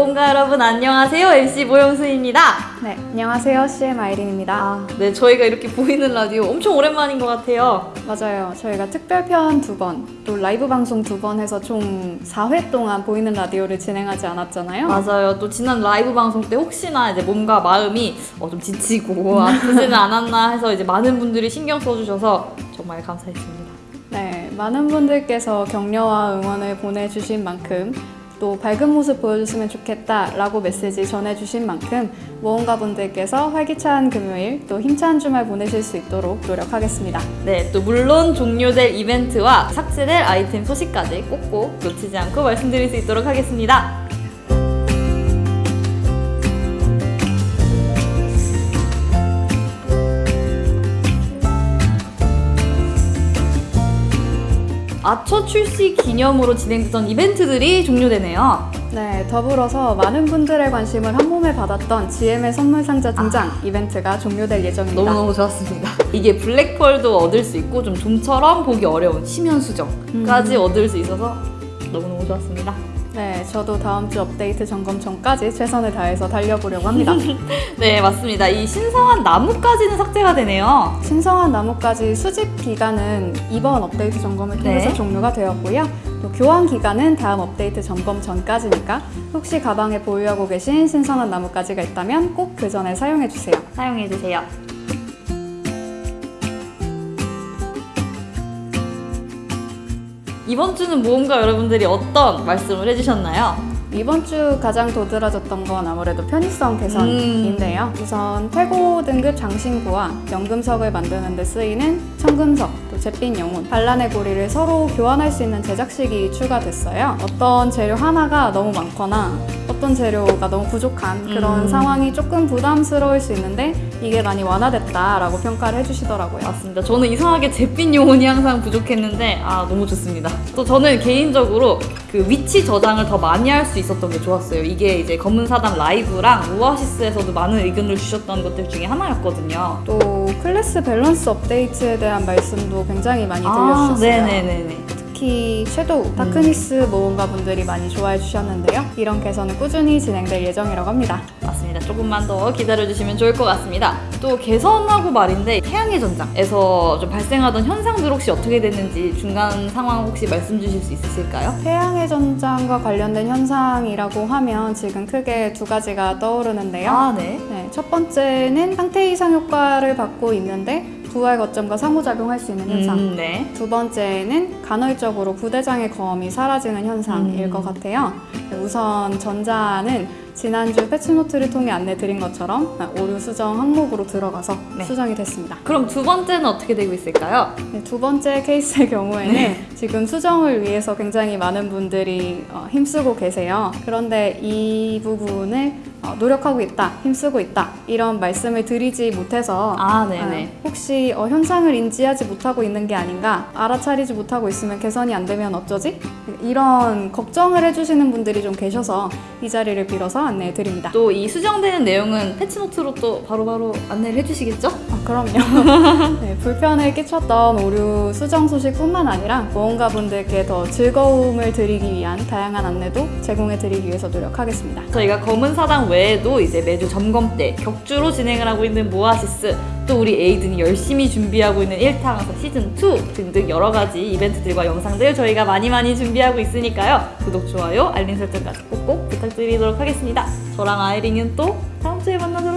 모험가 여러분 안녕하세요. MC 모영수입니다. 네, 안녕하세요. CM 아이린입니다. 아, 네, 저희가 이렇게 보이는 라디오 엄청 오랜만인 것 같아요. 맞아요. 저희가 특별편 두 번, 또 라이브 방송 두 번 해서 총 4회 동안 보이는 라디오를 진행하지 않았잖아요. 맞아요. 또 지난 라이브 방송 때 혹시나 이제 몸과 마음이 어, 좀 지치고 아프지는 않았나 해서 이제 많은 분들이 신경 써주셔서 정말 감사했습니다. 네, 많은 분들께서 격려와 응원을 보내주신 만큼 또 밝은 모습 보여줬으면 좋겠다라고 메시지 전해주신 만큼 모험가 분들께서 활기찬 금요일 또 힘찬 주말 보내실 수 있도록 노력하겠습니다. 네, 또 물론 종료될 이벤트와 삭제될 아이템 소식까지 꼭꼭 놓치지 않고 말씀드릴 수 있도록 하겠습니다. 아처 출시 기념으로 진행됐던 이벤트들이 종료되네요. 네, 더불어서 많은 분들의 관심을 한 몸에 받았던 GM의 선물 상자 등장 이벤트가 종료될 예정입니다. 너무너무 좋았습니다. 이게 블랙펄도 얻을 수 있고 좀 좀처럼 보기 어려운 심연 수정까지 얻을 수 있어서 너무너무 좋았습니다. 네, 저도 다음 주 업데이트 점검 전까지 최선을 다해서 달려보려고 합니다. 네, 맞습니다. 이 신성한 나무까지는 삭제가 되네요. 신성한 나무까지 수집 기간은 이번 업데이트 점검을 통해서 네. 종료가 되었고요. 또 교환 기간은 다음 업데이트 점검 전까지니까 혹시 가방에 보유하고 계신 신선한 나무까지가 있다면 꼭 그 전에 사용해 주세요. 사용해주세요. 이번 주는 모험가 여러분들이 어떤 말씀을 해주셨나요? 이번 주 가장 도드라졌던 건 아무래도 편의성 음. 개선인데요. 우선 태고 등급 장신구와 연금석을 만드는 데 쓰이는 청금석, 또 잿빛 영혼, 반란의 고리를 서로 교환할 수 있는 제작식이 추가됐어요. 어떤 재료 하나가 너무 많거나 어떤 재료가 너무 부족한 그런 음. 상황이 조금 부담스러울 수 있는데 이게 많이 완화됐다라고 평가를 해주시더라고요. 맞습니다. 저는 이상하게 잿빛 요원이 항상 부족했는데 아 너무 좋습니다. 또 저는 개인적으로 그 위치 저장을 더 많이 할 수 있었던 게 좋았어요. 이게 이제 검은 사담 라이브랑 오아시스에서도 많은 의견을 주셨던 것들 중에 하나였거든요. 또 클래스 밸런스 업데이트에 대한 말씀도 굉장히 많이 아, 들려주셨어요. 네네네네. 특히 섀도우, 다크니스 모험가 분들이 많이 좋아해 주셨는데요. 이런 개선은 꾸준히 진행될 예정이라고 합니다. 맞습니다. 조금만 더 기다려주시면 좋을 것 같습니다. 또 개선하고 말인데 태양의 전장에서 좀 발생하던 현상들 혹시 어떻게 됐는지 중간 상황 혹시 말씀 주실 수 있으실까요? 태양의 전장과 관련된 현상이라고 하면 지금 크게 두 가지가 떠오르는데요. 아 네. 네, 첫 번째는 상태 이상 효과를 받고 있는데 부활 거점과 상호작용할 수 있는 현상. 음, 네. 두 번째는 간헐적으로 부대장의 검이 사라지는 현상일 음. 것 같아요. 우선 전자는 지난주 패치노트를 통해 안내 드린 것처럼 오류 수정 항목으로 들어가서 네. 수정이 됐습니다. 그럼 두 번째는 어떻게 되고 있을까요? 네, 두 번째 케이스의 경우에는 네. 지금 수정을 위해서 굉장히 많은 분들이 어, 힘쓰고 계세요. 그런데 이 부분을 어, 노력하고 있다, 힘쓰고 있다 이런 말씀을 드리지 못해서 아 네네. 아, 혹시 어, 현상을 인지하지 못하고 있는 게 아닌가 알아차리지 못하고 있으면 개선이 안 되면 어쩌지? 이런 걱정을 해주시는 분들이 좀 계셔서 이 자리를 빌어서 안내해 드립니다. 또 이 수정되는 내용은 패치노트로 또 바로바로 안내를 해주시겠죠? 아, 그럼요. 네, 불편을 끼쳤던 오류 수정 소식뿐만 아니라 모험가 분들께 더 즐거움을 드리기 위한 다양한 안내도 제공해 드리기 위해서 노력하겠습니다. 저희가 검은 사당 외에도 이제 매주 점검 때 격주로 진행을 하고 있는 모아시스 또 우리 에이든이 열심히 준비하고 있는 1탕에서 시즌 2 등등 여러 가지 이벤트들과 영상들 저희가 많이 많이 준비하고 있으니까요 구독 좋아요 알림 설정까지 꼭꼭 부탁드리도록 하겠습니다 저랑 아이링은 또 다음 주에 안녕